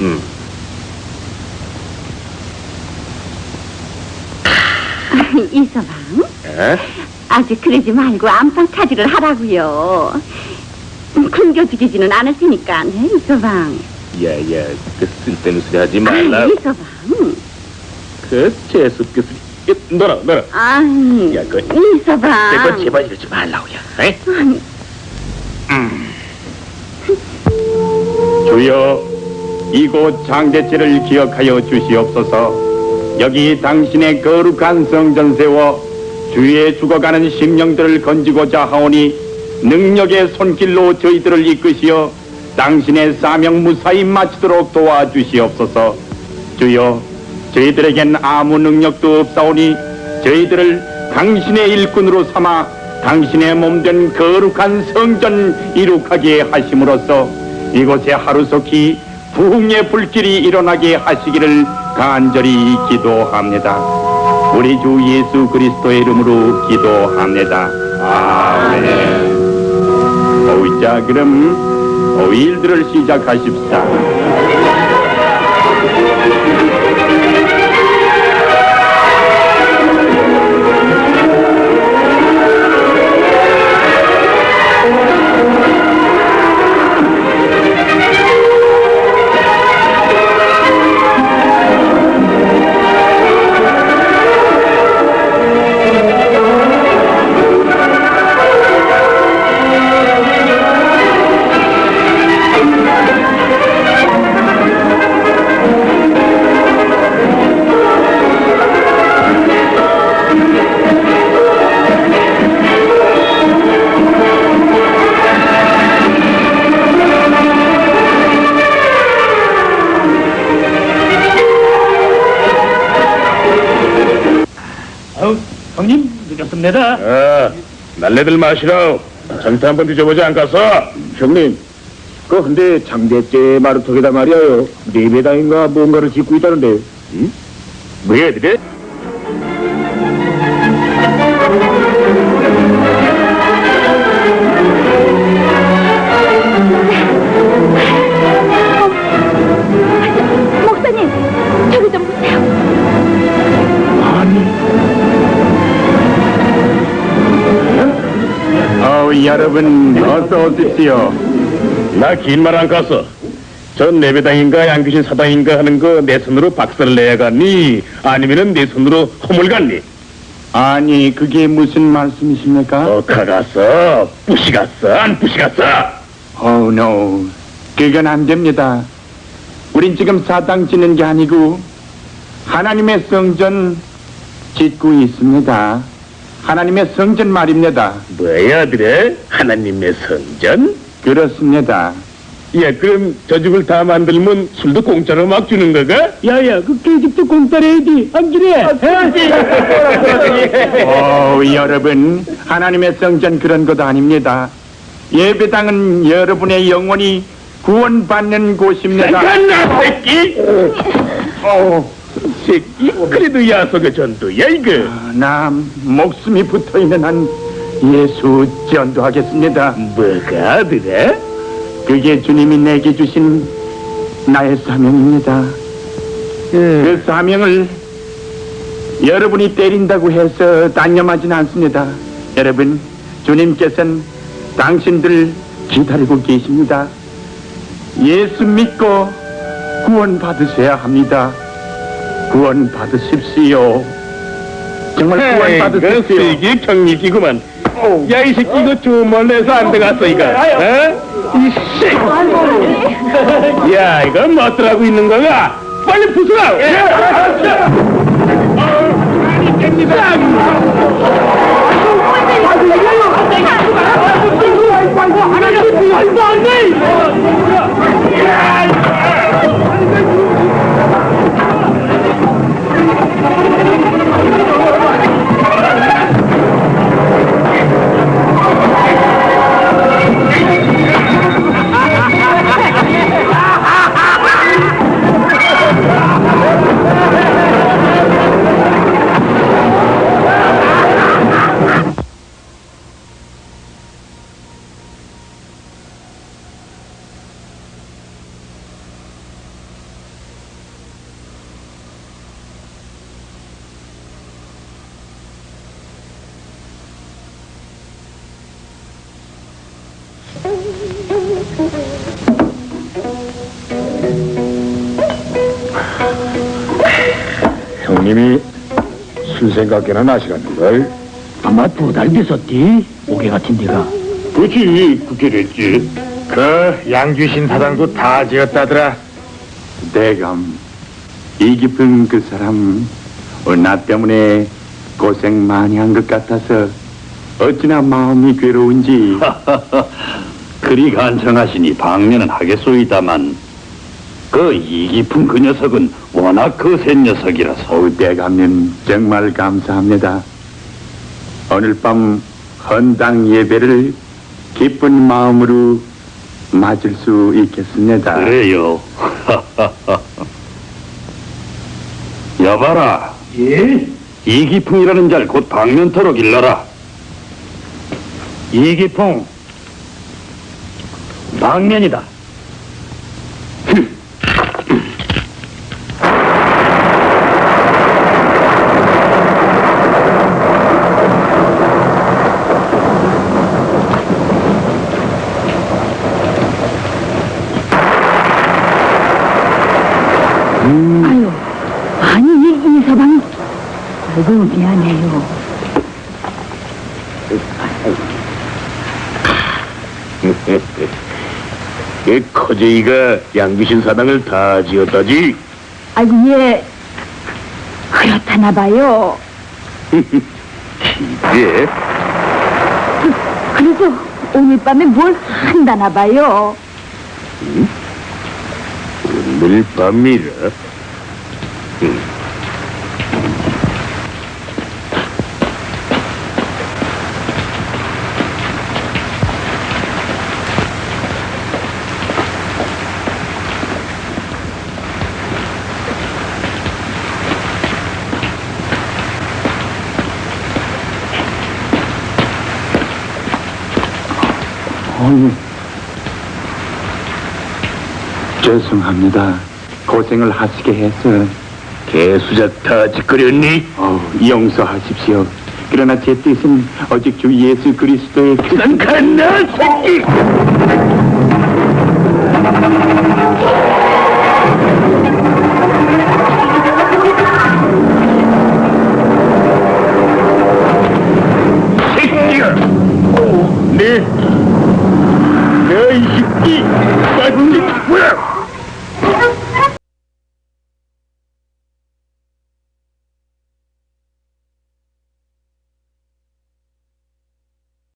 음. 이서방, 에? 아직 그러지 말고 안방 차지를 하라고요. 굶겨 죽이지는 않을 테니까, 네, 이서방. 야 야, 그 쓸데없는 소리 하지 아, 말라. 이서방. 그 재수없게 소리. 야, 너라, 너라. 아, 야, 그- 이서방. 내거 제발 이러지 말라고 야. 에? 음. 주여 이곳 장대죄를 기억하여 주시옵소서. 여기 당신의 거룩한 성전 세워 주의 죽어가는 심령들을 건지고자 하오니 능력의 손길로 저희들을 이끄시어 당신의 사명 무사히 마치도록 도와주시옵소서. 주여 저희들에겐 아무 능력도 없사오니 저희들을 당신의 일꾼으로 삼아 당신의 몸된 거룩한 성전 이룩하게 하심으로써 이곳에 하루속히 부흥의 불길이 일어나게 하시기를 간절히 기도합니다. 우리 주 예수 그리스도의 이름으로 기도합니다. 아멘. 어이, 자, 그럼 어이, 일들을 시작하십시 형님, 늦었습니다. 아, 날래들 마시라. 전태 한번 뒤져보지 않겠어? 형님, 그 근데 장대째 마루턱에다 말이에요. 네배당인가 뭔가를 짓고 있다는데. 뭐야, 니네? 여러분 어서 오십시오. 나 긴 말 안 갔어. 전 내배당인가 양귀신 사당인가 하는 거 내 손으로 박살을 내야겠니? 아니면은 내 손으로 허물 갔니? 아니 그게 무슨 말씀이십니까? 어, 가갔어. 부시 갔어. 안 부시 갔어. Oh no, 그건 안 됩니다. 우린 지금 사당 짓는 게 아니고 하나님의 성전 짓고 있습니다. 하나님의 성전 말입니다. 뭐야, 그래? 하나님의 성전? 그렇습니다. 예, 그럼 저 집을 다 만들면 술도 공짜로 막 주는 거가? 야야, 그 깨집도 공짜로 해야지. 안 그래? 어, 여러분, 하나님의 성전 그런 것 아닙니다. 예배당은 여러분의 영혼이 구원받는 곳입니다. 간나 새끼! 어, 새끼? 그래도 야속의 전도야, 이거. 나 목숨이 붙어 있는 한 예수 전도하겠습니다. 뭐가, 그래? 그게 주님이 내게 주신 나의 사명입니다. 그 사명을 여러분이 때린다고 해서 단념하진 않습니다. 여러분, 주님께서는 당신들 기다리고 계십니다. 예수 믿고 구원 받으셔야 합니다. 구원 받으십시오. 정말 구원 그 받으십시오. 세계 경리기구만. 야, 이 새끼 이거 내서 안 들어갔어, 이거. 어? 이 씨. 야, 이거 뭐더라고 있는 거가? 빨리 부숴라! 예, 형님이 술 생각이나 아시라는걸. 아마 두 달 됐었디? 오개 같은 데가. 그렇지 그게 됐지. 그 양주신 사장도 다 지었다더라. 내가 이 깊은 그 사람 어, 나 때문에 고생 많이 한 것 같아서 어찌나 마음이 괴로운지. 그리 간청하시니 방면은 하겠소이다만 그 이깊은 그 녀석은 워낙 거센 녀석이라서 어우, 대감님 정말 감사합니다. 오늘 밤 헌당 예배를 기쁜 마음으로 맞을 수 있겠습니다. 그래요 여봐라 예? 이기풍이라는 잘 곧 방면토록 일러라 이기풍. 방면이다. 아유, 아니, 이, 이 서방. 아이고, 미안해요. 이 커제이가 양귀신 사당을 다 지었다지. 아이고, 예. 그렇다나 봐요. 예. 그래서 오늘 밤에 뭘 한다나 봐요. 오늘 밤이라. 어휴, 죄송합니다. 고생을 하시게 해서 개수작 다 짓거렸니? 어, 용서하십시오. 그러나 제 뜻은 오직 주 예수 그리스도의 뜻. 간나 새끼! 새끼야! 네, Ящики! Бандит!